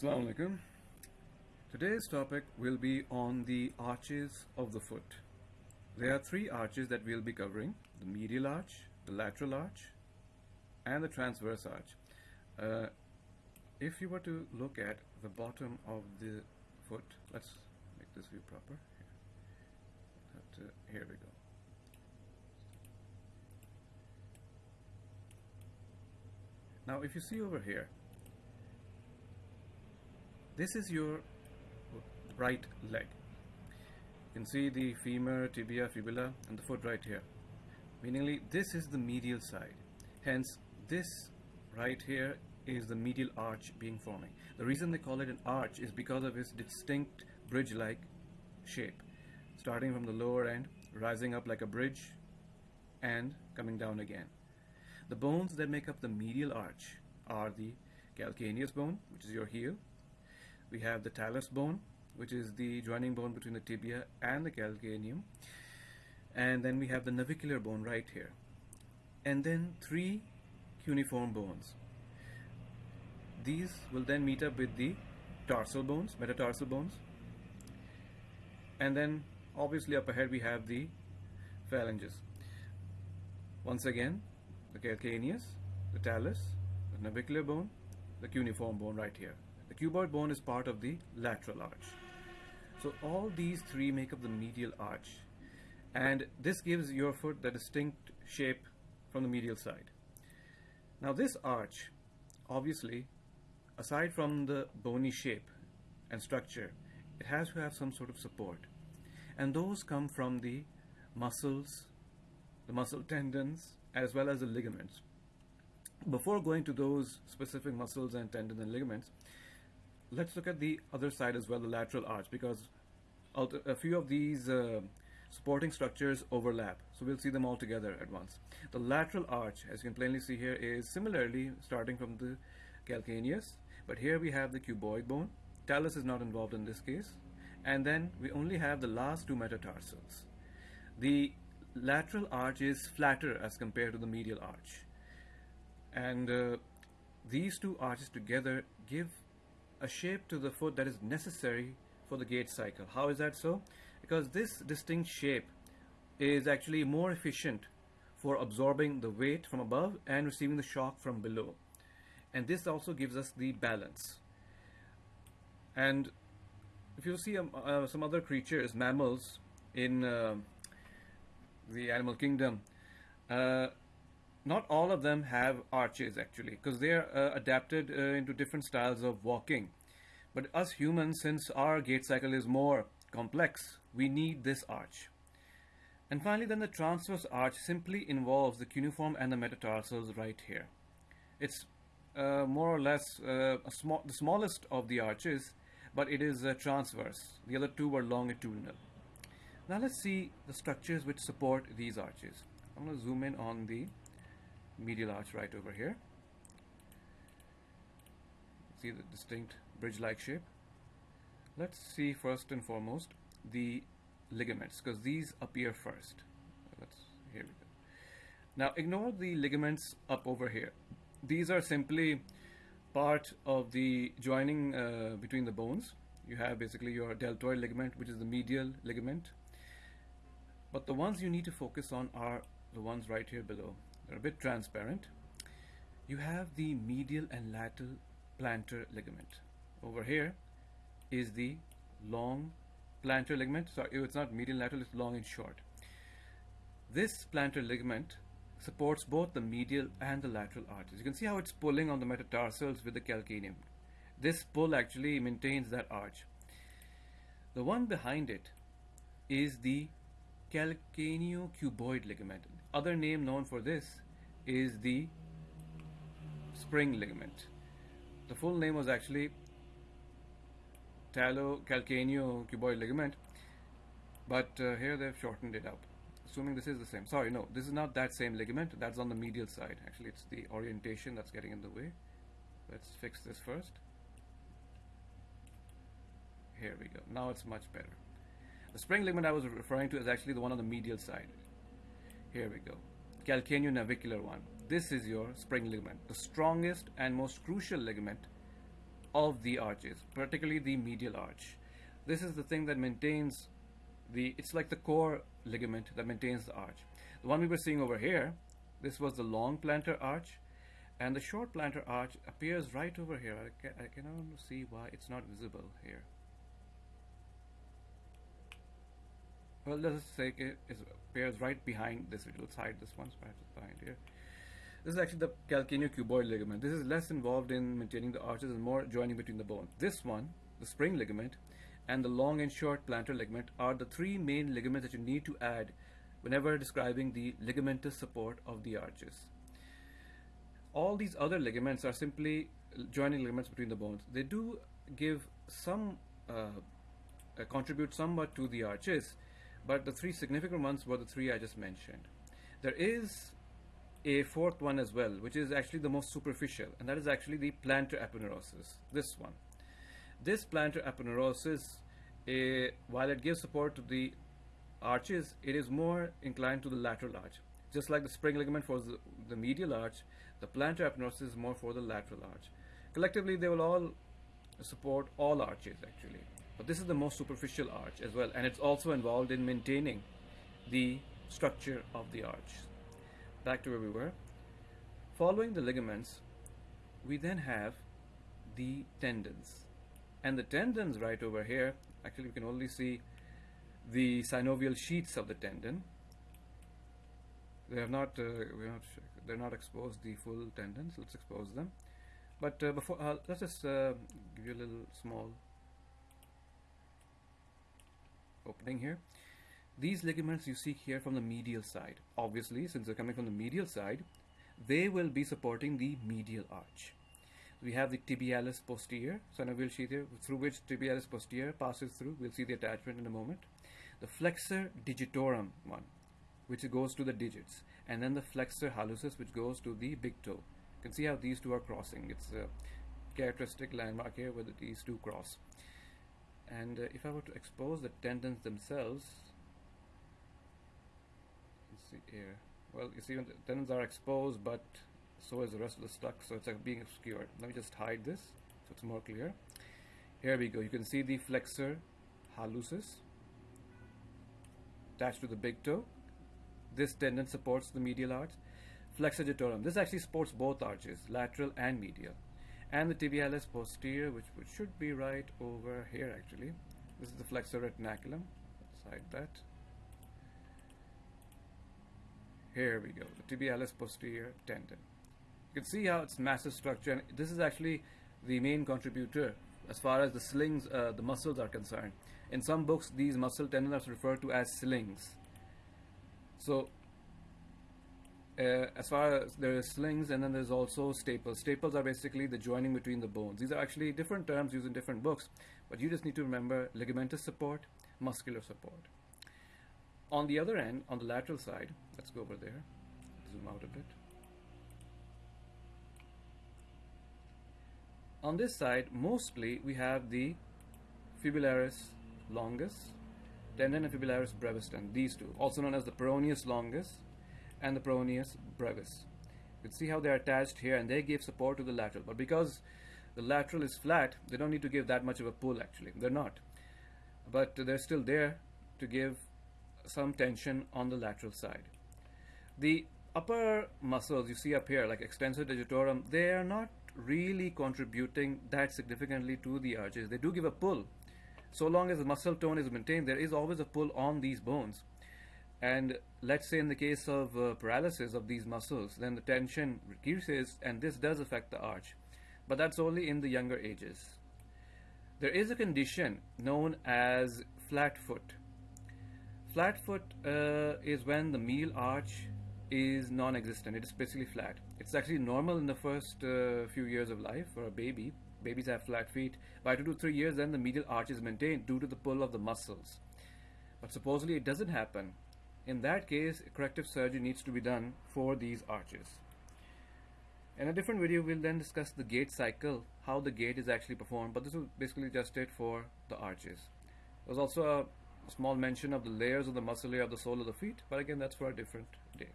Assalamu alaikum. Today's topic will be on the arches of the foot. There are three arches that we'll be covering the medial arch, the lateral arch, and the transverse arch. Uh, if you were to look at the bottom of the foot, let's make this view proper. That, uh, here we go. Now, if you see over here, this is your right leg. You can see the femur, tibia, fibula, and the foot right here. Meaningly, this is the medial side. Hence, this right here is the medial arch being forming. The reason they call it an arch is because of its distinct bridge-like shape, starting from the lower end, rising up like a bridge, and coming down again. The bones that make up the medial arch are the calcaneus bone, which is your heel. We have the talus bone, which is the joining bone between the tibia and the calcaneum. And then we have the navicular bone right here. And then three cuneiform bones. These will then meet up with the tarsal bones, metatarsal bones. And then obviously up ahead we have the phalanges. Once again, the calcaneus, the talus, the navicular bone, the cuneiform bone right here. The cuboid bone is part of the lateral arch. So all these three make up the medial arch and this gives your foot the distinct shape from the medial side. Now this arch, obviously, aside from the bony shape and structure, it has to have some sort of support. And those come from the muscles, the muscle tendons, as well as the ligaments. Before going to those specific muscles and tendons and ligaments, let's look at the other side as well, the lateral arch, because a few of these uh, supporting structures overlap. So we'll see them all together at once. The lateral arch, as you can plainly see here, is similarly starting from the calcaneus, but here we have the cuboid bone. Talus is not involved in this case. And then we only have the last two metatarsals. The lateral arch is flatter as compared to the medial arch. And uh, these two arches together give a shape to the foot that is necessary for the gait cycle. How is that so? Because this distinct shape is actually more efficient for absorbing the weight from above and receiving the shock from below. And this also gives us the balance. And if you see um, uh, some other creatures, mammals in uh, the animal kingdom, uh, not all of them have arches actually because they are uh, adapted uh, into different styles of walking. But us humans, since our gait cycle is more complex, we need this arch. And finally, then the transverse arch simply involves the cuneiform and the metatarsals right here. It's uh, more or less uh, small, the smallest of the arches, but it is uh, transverse. The other two were longitudinal. Now let's see the structures which support these arches. I'm going to zoom in on the medial arch right over here. See the distinct bridge-like shape. Let's see first and foremost the ligaments because these appear first. Let's here we go. Now ignore the ligaments up over here. These are simply part of the joining uh, between the bones. You have basically your deltoid ligament, which is the medial ligament. But the ones you need to focus on are the ones right here below. They're a bit transparent. You have the medial and lateral plantar ligament. Over here is the long plantar ligament. Sorry, it's not medial lateral, it's long and short. This plantar ligament supports both the medial and the lateral arches. You can see how it's pulling on the metatarsals with the calcaneum. This pull actually maintains that arch. The one behind it is the calcaneocuboid ligament. Other name known for this is the spring ligament. The full name was actually talocalcaneocuboid ligament, but uh, here they've shortened it up. Assuming this is the same. Sorry, no, this is not that same ligament. That's on the medial side. Actually, it's the orientation that's getting in the way. Let's fix this first. Here we go. Now it's much better. The spring ligament I was referring to is actually the one on the medial side. Here we go. Calcaneonavicular one. This is your spring ligament, the strongest and most crucial ligament of the arches, particularly the medial arch. This is the thing that maintains the, it's like the core ligament that maintains the arch. The one we were seeing over here, this was the long plantar arch, and the short plantar arch appears right over here. I, ca I cannot see why it's not visible here. Well, let's say it appears right behind this. little side this one, so behind here. This is actually the calcaneocuboid ligament. This is less involved in maintaining the arches and more joining between the bones. This one, the spring ligament, and the long and short plantar ligament are the three main ligaments that you need to add whenever describing the ligamentous support of the arches. All these other ligaments are simply joining ligaments between the bones. They do give some, uh, uh, contribute somewhat to the arches, but the three significant ones were the three I just mentioned. There is a fourth one as well, which is actually the most superficial, and that is actually the plantar aponeurosis, this one. This plantar aponeurosis, uh, while it gives support to the arches, it is more inclined to the lateral arch. Just like the spring ligament for the, the medial arch, the plantar aponeurosis is more for the lateral arch. Collectively, they will all support all arches actually. But this is the most superficial arch as well, and it's also involved in maintaining the structure of the arch. Back to where we were. Following the ligaments, we then have the tendons. And the tendons right over here, actually we can only see the synovial sheets of the tendon. They have not, uh, not they're not exposed the full tendons. Let's expose them. But uh, before, uh, let's just uh, give you a little small opening here. These ligaments you see here from the medial side. Obviously, since they're coming from the medial side, they will be supporting the medial arch. We have the tibialis posterior synovial sheath here, through which tibialis posterior passes through. We'll see the attachment in a moment the flexor digitorum one, which goes to the digits, and then the flexor hallucis, which goes to the big toe. You can see how these two are crossing. It's a characteristic landmark here where these two cross. And uh, if I were to expose the tendons themselves, let's see here. Well, you see the tendons are exposed, but so is the rest of the stuff, so it's like being obscured. Let me just hide this so it's more clear. Here we go. You can see the flexor hallucis attached to the big toe. This tendon supports the medial arch. Flexor digitorum. This actually supports both arches, lateral and medial. And the tibialis posterior, which, which should be right over here actually. This is the flexor retinaculum. Let's that. Here we go, the tibialis posterior tendon. You can see how it's massive structure, and this is actually the main contributor as far as the slings, uh, the muscles are concerned. In some books, these muscle tendons are referred to as slings. So, uh, as far as there is slings and then there's also staples. Staples are basically the joining between the bones. These are actually different terms used in different books, but you just need to remember ligamentous support, muscular support. On the other end, on the lateral side, let's go over there, zoom out a bit. On this side, mostly we have the fibularis longus, tendon and fibularis brevis tendon, these two, also known as the peroneus longus and the peroneus brevis. You can see how they're attached here and they give support to the lateral, but because the lateral is flat, they don't need to give that much of a pull actually, they're not. But they're still there to give some tension on the lateral side. The upper muscles you see up here, like extensor digitorum, they are not really contributing that significantly to the arches. They do give a pull, so long as the muscle tone is maintained, there is always a pull on these bones. And let's say in the case of uh, paralysis of these muscles, then the tension reduces and this does affect the arch. But that's only in the younger ages. There is a condition known as flat foot. Flat foot uh, is when the medial arch is non-existent. It is basically flat. It's actually normal in the first uh, few years of life for a baby babies have flat feet. By two to three years, then the medial arch is maintained due to the pull of the muscles. But supposedly it doesn't happen. In that case, corrective surgery needs to be done for these arches. In a different video, we'll then discuss the gait cycle, how the gait is actually performed, but this is basically just it for the arches. There's also a small mention of the layers of the muscle layer of the sole of the feet, but again, that's for a different day.